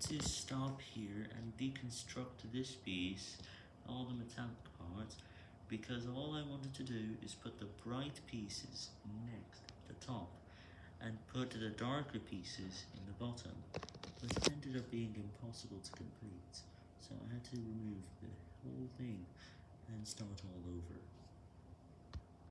to stop here and deconstruct this piece, all the metallic parts, because all I wanted to do is put the bright pieces next at the top, and put the darker pieces in the bottom, but it ended up being impossible to complete, so I had to remove the whole thing and start all over.